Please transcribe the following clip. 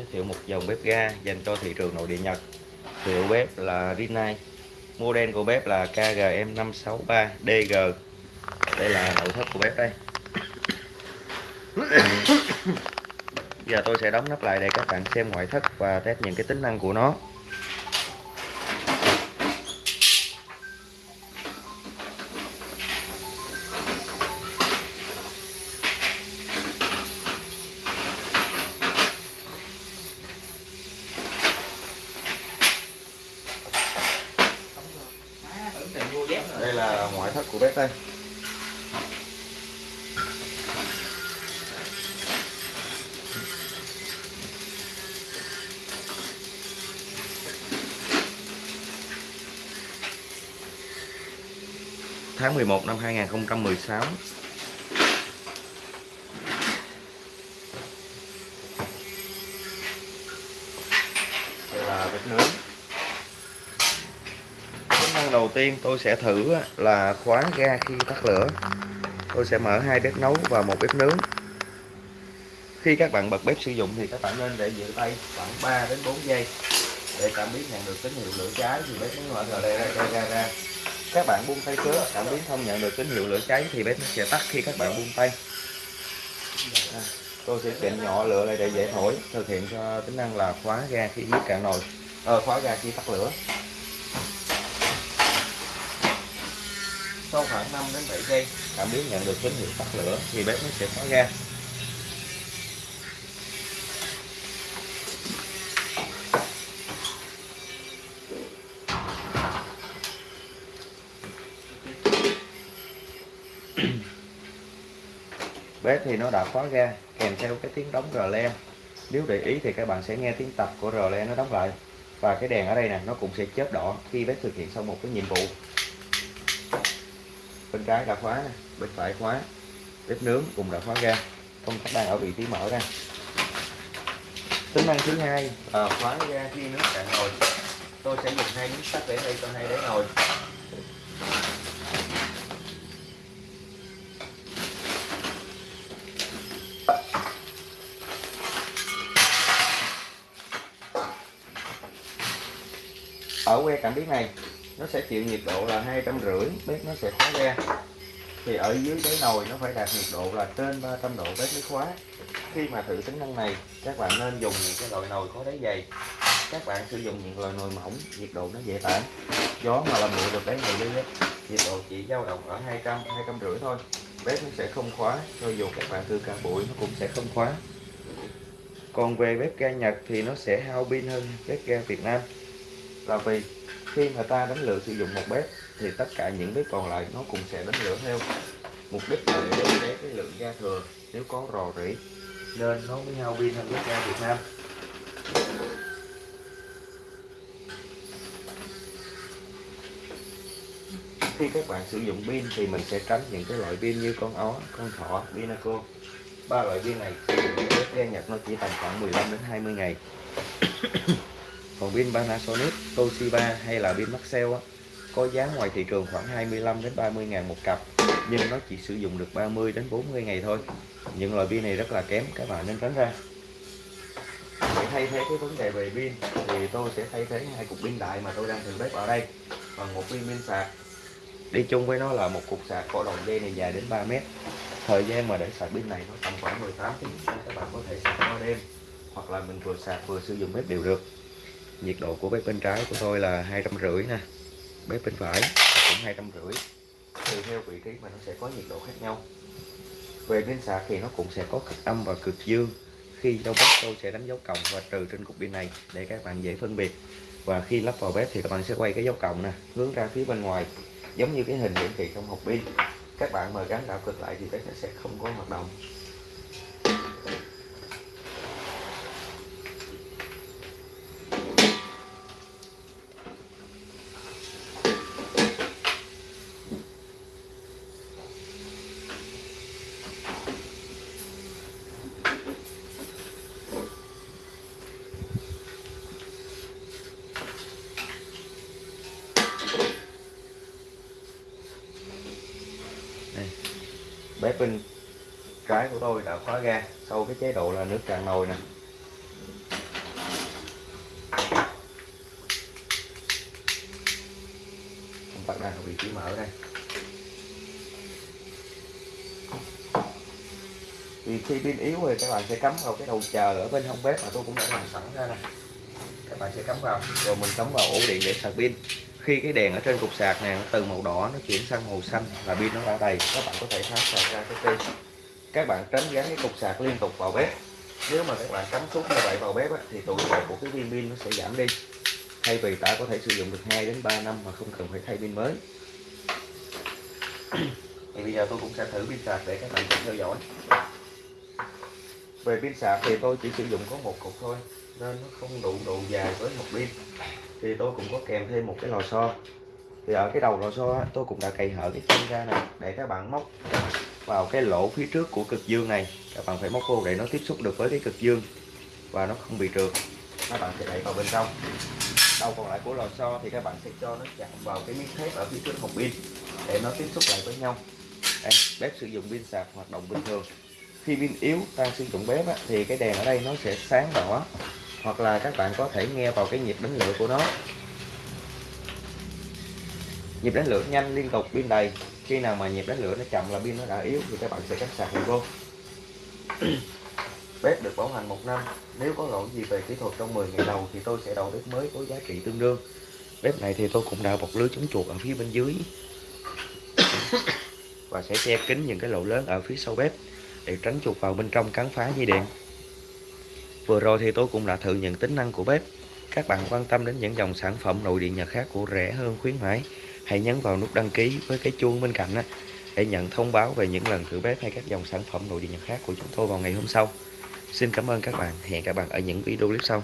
giới thiệu một dòng bếp ga dành cho thị trường nội địa Nhật. Hiệu bếp là Rinnai, model của bếp là KGM563DG đây là nội thất của bếp đây. Giờ tôi sẽ đóng nắp lại để các bạn xem ngoại thất và test những cái tính năng của nó đây là ngoại thất của bếp đây. Tháng 11 năm 2016 đây là bếp nướng năng đầu tiên tôi sẽ thử là khóa ga khi tắt lửa. Tôi sẽ mở hai bếp nấu và một bếp nướng. Khi các bạn bật bếp sử dụng thì các bạn nên để giữ tay khoảng 3 đến 4 giây để cảm biến nhận được tín hiệu lửa cháy thì bếp nó mở ra. Ra ra ra các bạn buông tay trước cảm biến không nhận được tín hiệu lửa cháy thì bếp nó sẽ tắt khi các bạn buông tay. À, tôi sẽ chỉnh nhỏ lửa lại để dễ thổi thực hiện cho tính năng là khóa ga khi nước cạn nồi ờ, khóa ga khi tắt lửa. Sau khoảng 5 đến 7 giây, cảm biến nhận được tín hiệu tắt lửa thì bếp nó sẽ khóa ga bếp thì nó đã khóa ga, kèm theo cái tiếng đóng rờ le. Nếu để ý thì các bạn sẽ nghe tiếng tập của rờ le nó đóng lại. Và cái đèn ở đây nè, nó cũng sẽ chớp đỏ khi bếp thực hiện xong một cái nhiệm vụ bên trái đã khóa nè bên phải khóa. Bếp nướng cũng đã khóa ga công tắc đang ở vị trí mở ra. Tính năng thứ hai. Là khóa ga khi nước cạn nồi tôi sẽ dùng hai miếng sắt để đây cho hai đáy nồi ở que cảm biến này nó sẽ chịu nhiệt độ là hai trăm rưỡi, bếp nó sẽ khóa ga thì ở dưới đáy nồi nó phải đạt nhiệt độ là trên 300 độ bếp mới khóa. Khi mà thử tính năng này, các bạn nên dùng những cái loại nồi có đáy dày. Các bạn sử dụng những loại nồi mỏng, nhiệt độ nó dễ tản. Gió mà làm nguội được đáy nồi đi nhiệt độ chỉ dao động ở 200 200 rưỡi thôi. Bếp nó sẽ không khóa cho dù các bạn thử cả bụi nó cũng sẽ không khóa. Còn về bếp ga Nhật thì nó sẽ hao pin hơn bếp ga Việt Nam. Là vì khi mà ta đánh lửa sử dụng một bếp thì tất cả những bếp còn lại nó cũng sẽ đánh lửa theo mục đích là để để cái lượng ga thừa. Nếu có rò rỉ nên nó mới hao pin hơn bếp ga Việt Nam. Khi các bạn sử dụng pin thì mình sẽ tránh những cái loại pin như con ó, con thỏ, pinaco. Ba loại pin này bếp ga Nhật nó chỉ tầm khoảng 15 đến 20 ngày còn pin Panasonic, Toshiba hay là pin Maxell á, có giá ngoài thị trường khoảng 25 đến 30 ngàn một cặp nhưng nó chỉ sử dụng được 30 đến 40 ngày thôi. Những loại pin này rất là kém các bạn nên tránh ra. Để thay thế cái vấn đề về pin thì tôi sẽ thay thế hai cục pin đại mà tôi đang thử bếp ở đây bằng một pin pin sạc. Đi chung với nó là một cục sạc có đầu dây này dài đến 3 mét. Thời gian mà để sạc pin này nó tầm khoảng 18 tiếng các bạn có thể sạc qua đêm hoặc là mình vừa sạc vừa sử dụng bếp đều được nhiệt độ của bếp bên trái của tôi là hai trăm rưỡi nè. Bếp bên phải cũng hai trăm rưỡi. Tùy theo vị trí mà nó sẽ có nhiệt độ khác nhau. Về pin sạc thì nó cũng sẽ có cực âm và cực dương. Khi đâu bếp, tôi sẽ đánh dấu cộng và trừ trên cục pin này để các bạn dễ phân biệt. Và khi lắp vào bếp thì các bạn sẽ quay cái dấu cộng nè, hướng ra phía bên ngoài, giống như cái hình hiển thị trong hộp pin. Các bạn mà gắn đảo cực lại thì bếp sẽ không có hoạt động. đây. bếp bên trái của tôi đã khóa ga, sau cái chế độ là nước tràn nồi nè. Công tắc đang vị trí mở đây. Thì khi pin yếu thì các bạn sẽ cắm vào cái đầu chờ ở bên hông bếp mà tôi cũng đã làm sẵn ra nè. Các bạn sẽ cắm vào. Rồi mình cắm vào ổ điện để sạc pin khi cái đèn ở trên cục sạc này nó từ màu đỏ nó chuyển sang màu xanh là pin nó đã đầy các bạn có thể tháo sạc ra cái pin. Các bạn tránh gắn cái cục sạc liên tục vào bếp. Nếu mà các bạn cắm suốt như vậy vào bếp á, thì tuổi thọ của cái viên pin nó sẽ giảm đi. Thay vì ta có thể sử dụng được 2 đến 3 năm mà không cần phải thay pin mới. Thì bây giờ tôi cũng sẽ thử pin sạc để các bạn cùng theo dõi. Về pin sạc thì tôi chỉ sử dụng có một cục thôi nên nó không đủ độ dài với một pin. Thì tôi cũng có kèm thêm một cái lò xo. Thì ở cái đầu lò xo tôi cũng đã cày hở cái chân ra này để các bạn móc vào cái lỗ phía trước của cực dương này. Các bạn phải móc vô để nó tiếp xúc được với cái cực dương và nó không bị trượt. Các bạn sẽ đẩy vào bên trong. Đầu còn lại của lò xo thì các bạn sẽ cho nó chạm vào cái miếng thép ở phía trước hộp pin để nó tiếp xúc lại với nhau. Đây, bếp sử dụng pin sạc hoạt động bình thường. Khi pin yếu ta sử dụng bếp á, thì cái đèn ở đây nó sẽ sáng đỏ hoặc là các bạn có thể nghe vào cái nhịp đánh lửa của nó. Nhịp đánh lửa nhanh liên tục pin đầy. Khi nào mà nhịp đánh lửa nó chậm là pin nó đã yếu thì các bạn sẽ cắt sạc lại vô. Bếp được bảo hành một năm. Nếu có lỗi gì về kỹ thuật trong 10 ngày đầu thì tôi sẽ đầu bếp mới có giá trị tương đương. Bếp này thì tôi cũng đã bọc lưới chống chuột ở phía bên dưới. Và sẽ che kín những cái lỗ lớn ở phía sau bếp để tránh chuột vào bên trong cắn phá dây điện vừa rồi thì tôi cũng đã thử những tính năng của bếp. Các bạn quan tâm đến những dòng sản phẩm nội điện nhật khác của rẻ hơn khuyến mãi hãy nhấn vào nút đăng ký với cái chuông bên cạnh á, để nhận thông báo về những lần thử bếp hay các dòng sản phẩm nội điện nhật khác của chúng tôi vào ngày hôm sau. Xin cảm ơn các bạn. Hẹn các bạn ở những video clip sau.